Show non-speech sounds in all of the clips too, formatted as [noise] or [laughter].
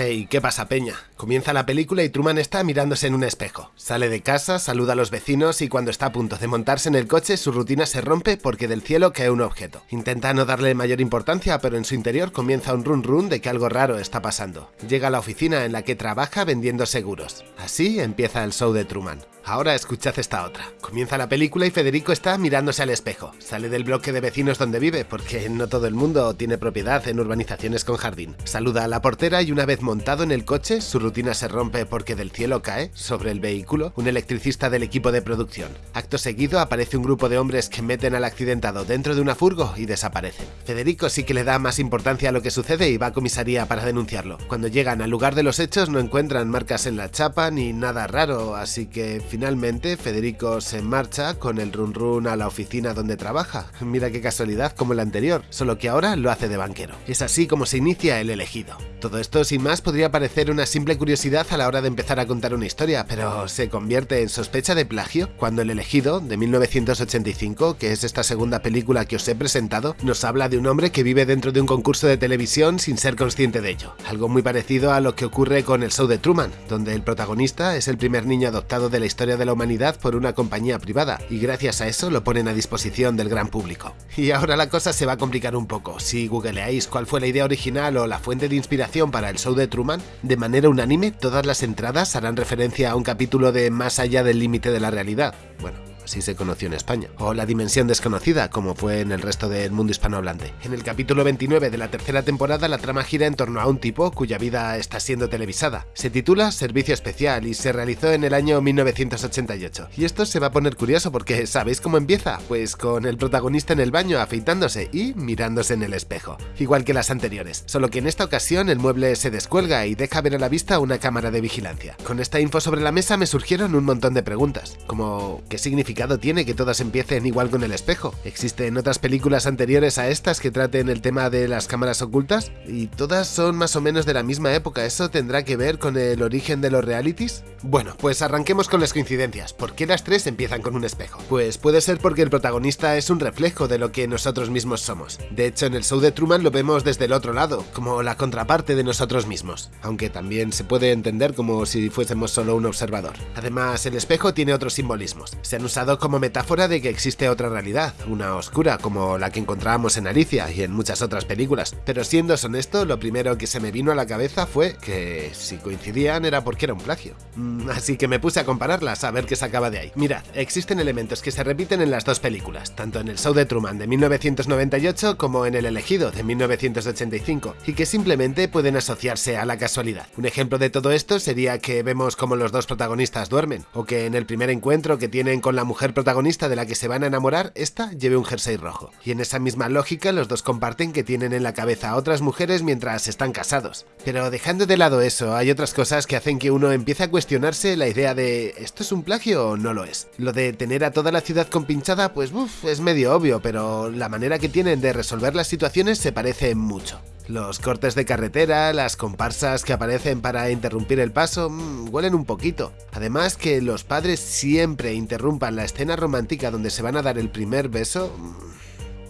Hey, ¿qué pasa, Peña? Comienza la película y Truman está mirándose en un espejo. Sale de casa, saluda a los vecinos y cuando está a punto de montarse en el coche, su rutina se rompe porque del cielo cae un objeto. Intenta no darle mayor importancia, pero en su interior comienza un run run de que algo raro está pasando. Llega a la oficina en la que trabaja vendiendo seguros. Así empieza el show de Truman. Ahora escuchad esta otra. Comienza la película y Federico está mirándose al espejo. Sale del bloque de vecinos donde vive, porque no todo el mundo tiene propiedad en urbanizaciones con jardín. Saluda a la portera y una vez montado en el coche, su rutina se rompe porque del cielo cae, sobre el vehículo, un electricista del equipo de producción. Acto seguido aparece un grupo de hombres que meten al accidentado dentro de una furgo y desaparecen. Federico sí que le da más importancia a lo que sucede y va a comisaría para denunciarlo. Cuando llegan al lugar de los hechos no encuentran marcas en la chapa ni nada raro, así que Finalmente, Federico se marcha con el run run a la oficina donde trabaja. [laughs] Mira qué casualidad como el anterior, solo que ahora lo hace de banquero. Es así como se inicia el elegido. Todo esto sin más podría parecer una simple curiosidad a la hora de empezar a contar una historia, pero se convierte en sospecha de plagio cuando el elegido, de 1985, que es esta segunda película que os he presentado, nos habla de un hombre que vive dentro de un concurso de televisión sin ser consciente de ello. Algo muy parecido a lo que ocurre con el show de Truman, donde el protagonista es el primer niño adoptado de la historia de la humanidad por una compañía privada, y gracias a eso lo ponen a disposición del gran público. Y ahora la cosa se va a complicar un poco. Si googleáis cuál fue la idea original o la fuente de inspiración para el show de Truman, de manera unánime todas las entradas harán referencia a un capítulo de Más allá del límite de la realidad. Bueno, así se conoció en España, o La Dimensión Desconocida, como fue en el resto del mundo hispanohablante. En el capítulo 29 de la tercera temporada la trama gira en torno a un tipo cuya vida está siendo televisada. Se titula Servicio Especial y se realizó en el año 1988. Y esto se va a poner curioso porque ¿sabéis cómo empieza? Pues con el protagonista en el baño afeitándose y mirándose en el espejo, igual que las anteriores, solo que en esta ocasión el mueble se descuelga y deja ver a la vista una cámara de vigilancia. Con esta info sobre la mesa me surgieron un montón de preguntas, como ¿qué significa tiene que todas empiecen igual con el espejo? ¿Existen otras películas anteriores a estas que traten el tema de las cámaras ocultas? ¿Y todas son más o menos de la misma época? ¿Eso tendrá que ver con el origen de los realities? Bueno, pues arranquemos con las coincidencias. ¿Por qué las tres empiezan con un espejo? Pues puede ser porque el protagonista es un reflejo de lo que nosotros mismos somos. De hecho, en el show de Truman lo vemos desde el otro lado, como la contraparte de nosotros mismos, aunque también se puede entender como si fuésemos solo un observador. Además, el espejo tiene otros simbolismos. Se han usado como metáfora de que existe otra realidad, una oscura como la que encontrábamos en Alicia y en muchas otras películas. Pero siendo honesto, lo primero que se me vino a la cabeza fue que si coincidían era porque era un plagio. Mm, así que me puse a compararlas a ver qué sacaba de ahí. Mirad, existen elementos que se repiten en las dos películas, tanto en el show de Truman de 1998 como en El elegido de 1985, y que simplemente pueden asociarse a la casualidad. Un ejemplo de todo esto sería que vemos como los dos protagonistas duermen, o que en el primer encuentro que tienen con la mujer protagonista de la que se van a enamorar, esta lleve un jersey rojo. Y en esa misma lógica los dos comparten que tienen en la cabeza a otras mujeres mientras están casados. Pero dejando de lado eso, hay otras cosas que hacen que uno empiece a cuestionarse la idea de ¿esto es un plagio o no lo es? Lo de tener a toda la ciudad compinchada, pues uff, es medio obvio, pero la manera que tienen de resolver las situaciones se parece mucho. Los cortes de carretera, las comparsas que aparecen para interrumpir el paso, mmm, huelen un poquito. Además que los padres siempre interrumpan la escena romántica donde se van a dar el primer beso... Mmm,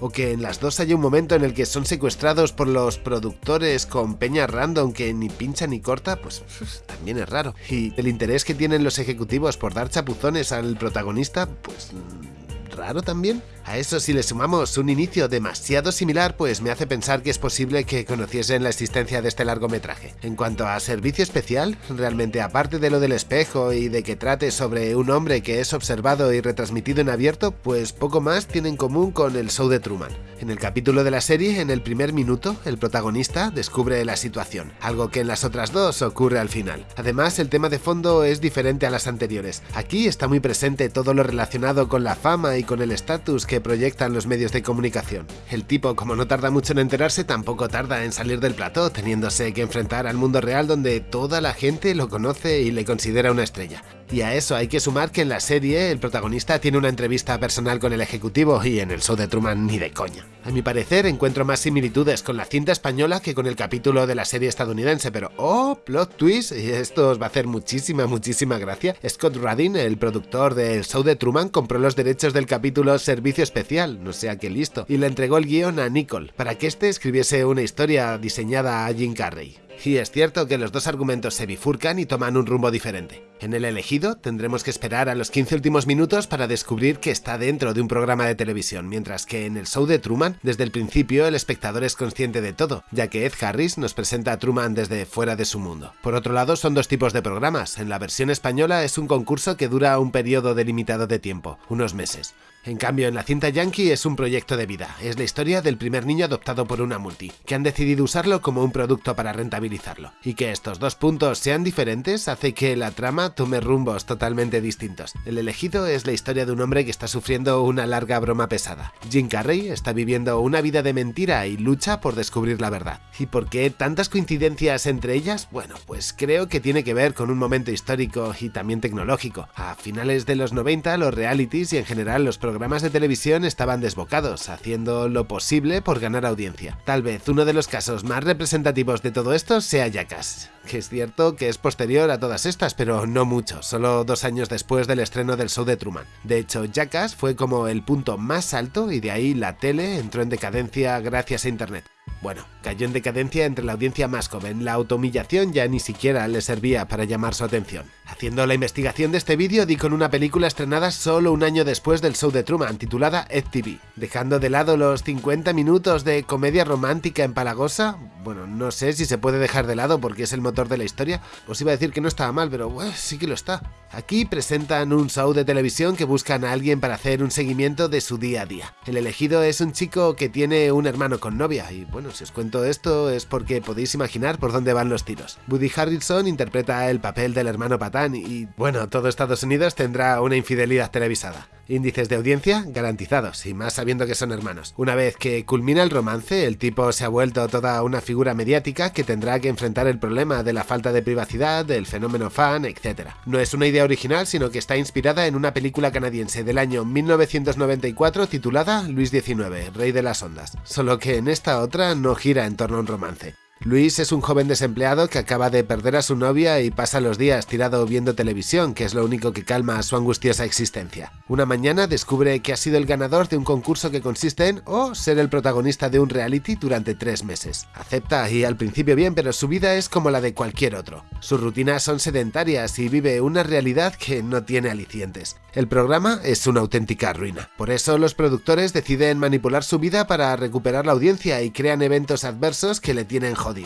o que en las dos haya un momento en el que son secuestrados por los productores con peña random que ni pincha ni corta, pues [laughs] también es raro. Y el interés que tienen los ejecutivos por dar chapuzones al protagonista, pues raro también. A eso si le sumamos un inicio demasiado similar, pues me hace pensar que es posible que conociesen la existencia de este largometraje. En cuanto a servicio especial, realmente aparte de lo del espejo y de que trate sobre un hombre que es observado y retransmitido en abierto, pues poco más tiene en común con el show de Truman. En el capítulo de la serie, en el primer minuto, el protagonista descubre la situación, algo que en las otras dos ocurre al final. Además, el tema de fondo es diferente a las anteriores. Aquí está muy presente todo lo relacionado con la fama y con el estatus que proyectan los medios de comunicación. El tipo, como no tarda mucho en enterarse, tampoco tarda en salir del plató, teniéndose que enfrentar al mundo real donde toda la gente lo conoce y le considera una estrella. Y a eso hay que sumar que en la serie el protagonista tiene una entrevista personal con el ejecutivo y en el show de Truman ni de coña. A mi parecer encuentro más similitudes con la cinta española que con el capítulo de la serie estadounidense, pero ¡oh! Plot twist, y esto os va a hacer muchísima, muchísima gracia. Scott Radin, el productor del show de Truman, compró los derechos del capítulo Servicio Especial, no sé a qué listo, y le entregó el guion a Nicole, para que éste escribiese una historia diseñada a Jim Carrey. Y es cierto que los dos argumentos se bifurcan y toman un rumbo diferente. En el elegido tendremos que esperar a los 15 últimos minutos para descubrir que está dentro de un programa de televisión, mientras que en el show de Truman, desde el principio el espectador es consciente de todo, ya que Ed Harris nos presenta a Truman desde fuera de su mundo. Por otro lado, son dos tipos de programas. En la versión española es un concurso que dura un periodo delimitado de tiempo, unos meses. En cambio, en la cinta yankee es un proyecto de vida. Es la historia del primer niño adoptado por una multi, que han decidido usarlo como un producto para rentabilizarlo. Y que estos dos puntos sean diferentes hace que la trama tome rumbos totalmente distintos. El elegido es la historia de un hombre que está sufriendo una larga broma pesada. Jim Carrey está viviendo una vida de mentira y lucha por descubrir la verdad. ¿Y por qué tantas coincidencias entre ellas? Bueno, pues creo que tiene que ver con un momento histórico y también tecnológico. A finales de los 90 los realities y en general los programas de televisión estaban desbocados, haciendo lo posible por ganar audiencia. Tal vez uno de los casos más representativos de todo esto sea Jackass que es cierto que es posterior a todas estas, pero no mucho, solo dos años después del estreno del show de Truman. De hecho, Jackass fue como el punto más alto y de ahí la tele entró en decadencia gracias a Internet. Bueno, cayó en decadencia entre la audiencia más joven, la autohumillación ya ni siquiera le servía para llamar su atención. Haciendo la investigación de este vídeo di con una película estrenada solo un año después del show de Truman, titulada Ed TV. Dejando de lado los 50 minutos de comedia romántica empalagosa, bueno, no sé si se puede dejar de lado porque es el motor de la historia, os iba a decir que no estaba mal, pero sí que lo está. Aquí presentan un show de televisión que buscan a alguien para hacer un seguimiento de su día a día. El elegido es un chico que tiene un hermano con novia y bueno, si os cuento esto es porque podéis imaginar por dónde van los tiros. Woody Harrelson interpreta el papel del hermano patán y bueno, todo Estados Unidos tendrá una infidelidad televisada. Índices de audiencia garantizados, y más sabiendo que son hermanos. Una vez que culmina el romance, el tipo se ha vuelto toda una figura mediática que tendrá que enfrentar el problema de la falta de privacidad, del fenómeno fan, etc. No es una idea original, sino que está inspirada en una película canadiense del año 1994 titulada Luis XIX, Rey de las Ondas, solo que en esta otra no gira en torno a un romance. Luis es un joven desempleado que acaba de perder a su novia y pasa los días tirado viendo televisión, que es lo único que calma su angustiosa existencia. Una mañana descubre que ha sido el ganador de un concurso que consiste en o ser el protagonista de un reality durante tres meses. Acepta y al principio bien, pero su vida es como la de cualquier otro. Sus rutinas son sedentarias y vive una realidad que no tiene alicientes. El programa es una auténtica ruina. Por eso los productores deciden manipular su vida para recuperar la audiencia y crean eventos adversos que le tienen jodido.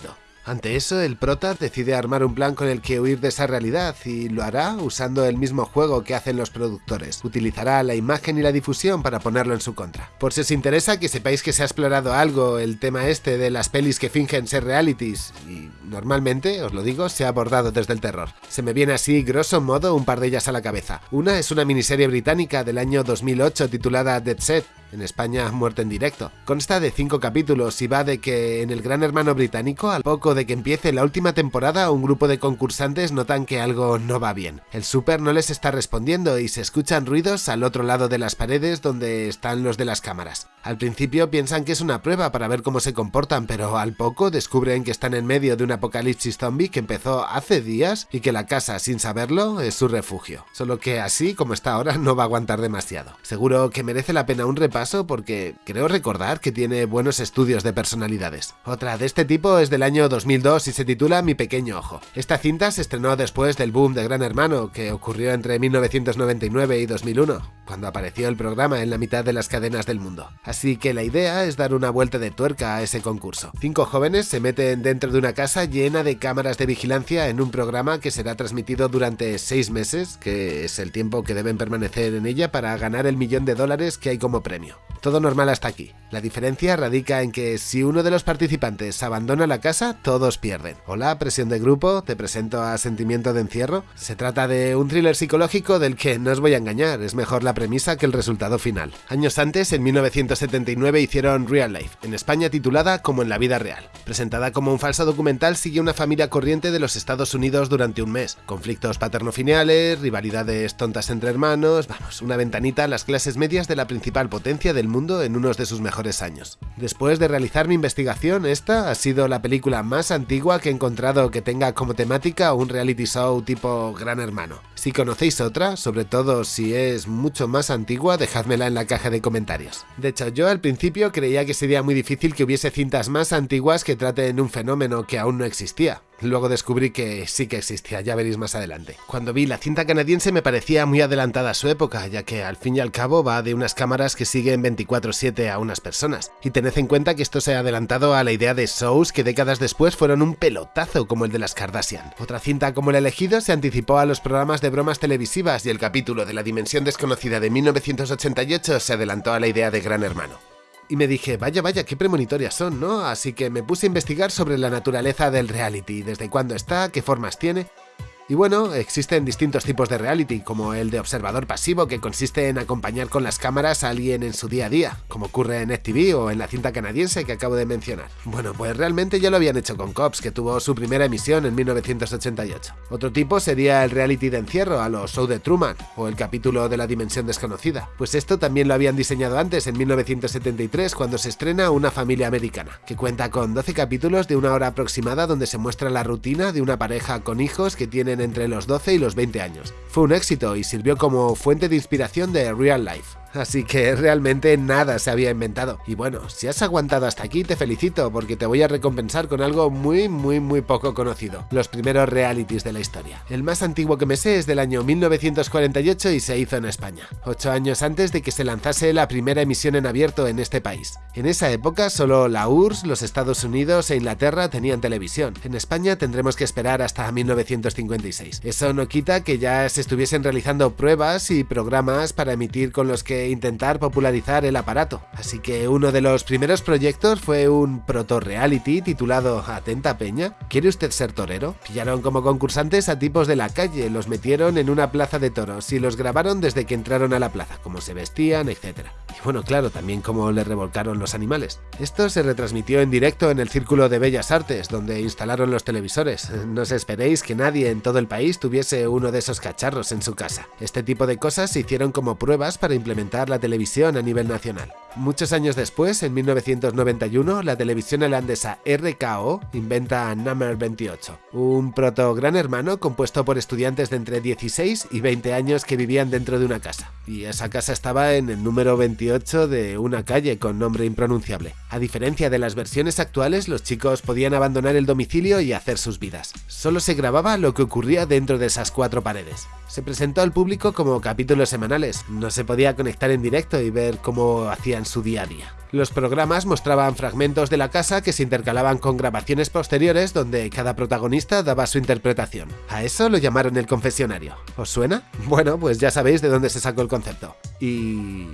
Ante eso, el prota decide armar un plan con el que huir de esa realidad y lo hará usando el mismo juego que hacen los productores. Utilizará la imagen y la difusión para ponerlo en su contra. Por si os interesa que sepáis que se ha explorado algo el tema este de las pelis que fingen ser realities y normalmente, os lo digo, se ha abordado desde el terror. Se me viene así, grosso modo, un par de ellas a la cabeza. Una es una miniserie británica del año 2008 titulada Dead Set, en España Muerte en Directo. Consta de cinco capítulos y va de que en el Gran Hermano británico, al poco de que empiece la última temporada, un grupo de concursantes notan que algo no va bien. El super no les está respondiendo y se escuchan ruidos al otro lado de las paredes donde están los de las cámaras. Al principio piensan que es una prueba para ver cómo se comportan, pero al poco descubren que están en medio de un apocalipsis zombie que empezó hace días y que la casa, sin saberlo, es su refugio. Solo que así como está ahora no va a aguantar demasiado. Seguro que merece la pena un repaso porque creo recordar que tiene buenos estudios de personalidades. Otra de este tipo es del año 2002 y se titula Mi pequeño ojo. Esta cinta se estrenó después del boom de Gran Hermano que ocurrió entre 1999 y 2001, cuando apareció el programa en la mitad de las cadenas del mundo. Así que la idea es dar una vuelta de tuerca a ese concurso. Cinco jóvenes se meten dentro de una casa llena de cámaras de vigilancia en un programa que será transmitido durante seis meses, que es el tiempo que deben permanecer en ella para ganar el millón de dólares que hay como premio. Todo normal hasta aquí. La diferencia radica en que si uno de los participantes abandona la casa, todos pierden. Hola, presión de grupo, te presento a Sentimiento de Encierro. Se trata de un thriller psicológico del que no os voy a engañar, es mejor la premisa que el resultado final. Años antes, en 1979, hicieron Real Life, en España titulada Como en la vida real. Presentada como un falso documental, sigue una familia corriente de los Estados Unidos durante un mes. Conflictos paterno-filiales, rivalidades tontas entre hermanos, vamos, una ventanita a las clases medias de la principal potencia del mundo en unos de sus mejores años. Después de realizar mi investigación, esta ha sido la película más antigua que he encontrado que tenga como temática un reality show tipo Gran Hermano. Si conocéis otra, sobre todo si es mucho más antigua, dejádmela en la caja de comentarios. De hecho, yo al principio creía que sería muy difícil que hubiese cintas más antiguas que traten un fenómeno que aún no existía. Luego descubrí que sí que existía, ya veréis más adelante. Cuando vi la cinta canadiense me parecía muy adelantada a su época, ya que al fin y al cabo va de unas cámaras que siguen 24/7 a unas personas. Y tened en cuenta que esto se ha adelantado a la idea de shows que décadas después fueron un pelotazo como el de las Kardashian. Otra cinta como El elegido se anticipó a los programas de bromas televisivas y el capítulo de la dimensión desconocida de 1988 se adelantó a la idea de Gran Hermano y me dije, vaya, vaya, qué premonitorias son, ¿no? Así que me puse a investigar sobre la naturaleza del reality, desde cuándo está, qué formas tiene, y bueno, existen distintos tipos de reality, como el de observador pasivo, que consiste en acompañar con las cámaras a alguien en su día a día, como ocurre en FTV o en la cinta canadiense que acabo de mencionar. Bueno, pues realmente ya lo habían hecho con Cops, que tuvo su primera emisión en 1988. Otro tipo sería el reality de encierro, a los show de Truman, o el capítulo de la dimensión desconocida. Pues esto también lo habían diseñado antes, en 1973, cuando se estrena Una familia americana, que cuenta con 12 capítulos de una hora aproximada donde se muestra la rutina de una pareja con hijos que tienen entre los 12 y los 20 años. Fue un éxito y sirvió como fuente de inspiración de Real Life así que realmente nada se había inventado. Y bueno, si has aguantado hasta aquí te felicito porque te voy a recompensar con algo muy muy muy poco conocido, los primeros realities de la historia. El más antiguo que me sé es del año 1948 y se hizo en España, ocho años antes de que se lanzase la primera emisión en abierto en este país. En esa época solo la URSS, los Estados Unidos e Inglaterra tenían televisión. En España tendremos que esperar hasta 1956. Eso no quita que ya se estuviesen realizando pruebas y programas para emitir con los que intentar popularizar el aparato. Así que uno de los primeros proyectos fue un proto-reality titulado Atenta Peña. ¿Quiere usted ser torero? Pillaron como concursantes a tipos de la calle, los metieron en una plaza de toros y los grabaron desde que entraron a la plaza, cómo se vestían, etc. Y bueno, claro, también cómo le revolcaron los animales. Esto se retransmitió en directo en el Círculo de Bellas Artes, donde instalaron los televisores. No os esperéis que nadie en todo el país tuviese uno de esos cacharros en su casa. Este tipo de cosas se hicieron como pruebas para implementar la televisión a nivel nacional. Muchos años después, en 1991, la televisión holandesa RKO inventa Number 28, un proto gran hermano compuesto por estudiantes de entre 16 y 20 años que vivían dentro de una casa. Y esa casa estaba en el número 28 de una calle con nombre impronunciable. A diferencia de las versiones actuales, los chicos podían abandonar el domicilio y hacer sus vidas. Solo se grababa lo que ocurría dentro de esas cuatro paredes. Se presentó al público como capítulos semanales, no se podía conectar en directo y ver cómo hacían su día a día. Los programas mostraban fragmentos de la casa que se intercalaban con grabaciones posteriores donde cada protagonista daba su interpretación. A eso lo llamaron el confesionario. ¿Os suena? Bueno, pues ya sabéis de dónde se sacó el concepto. Y...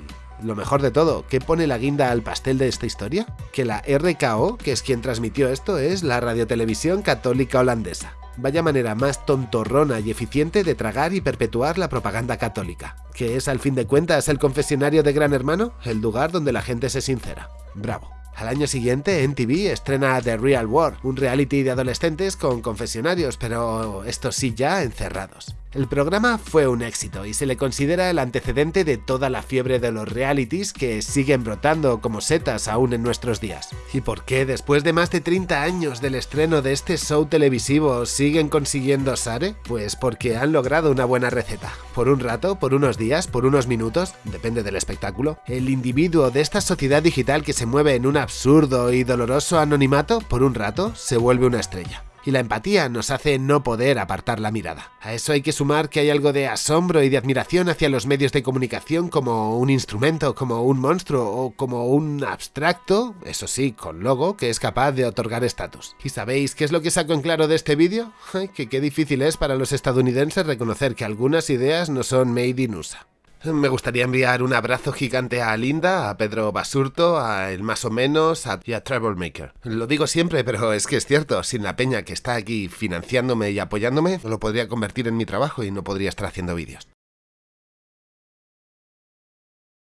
Lo mejor de todo, ¿qué pone la guinda al pastel de esta historia? Que la RKO, que es quien transmitió esto, es la radiotelevisión católica holandesa. Vaya manera más tontorrona y eficiente de tragar y perpetuar la propaganda católica, que es al fin de cuentas el confesionario de Gran Hermano, el lugar donde la gente se sincera. Bravo. Al año siguiente, NTV estrena The Real War, un reality de adolescentes con confesionarios, pero estos sí ya encerrados. El programa fue un éxito y se le considera el antecedente de toda la fiebre de los realities que siguen brotando como setas aún en nuestros días. ¿Y por qué después de más de 30 años del estreno de este show televisivo siguen consiguiendo Sare? Pues porque han logrado una buena receta. Por un rato, por unos días, por unos minutos, depende del espectáculo, el individuo de esta sociedad digital que se mueve en un absurdo y doloroso anonimato, por un rato, se vuelve una estrella y la empatía nos hace no poder apartar la mirada. A eso hay que sumar que hay algo de asombro y de admiración hacia los medios de comunicación como un instrumento, como un monstruo o como un abstracto, eso sí, con logo, que es capaz de otorgar estatus. ¿Y sabéis qué es lo que saco en claro de este vídeo? [laughs] Que qué difícil es para los estadounidenses reconocer que algunas ideas no son made in USA. Me gustaría enviar un abrazo gigante a Linda, a Pedro Basurto, a El Más o Menos y a Maker. Lo digo siempre, pero es que es cierto, sin la peña que está aquí financiándome y apoyándome, lo podría convertir en mi trabajo y no podría estar haciendo vídeos.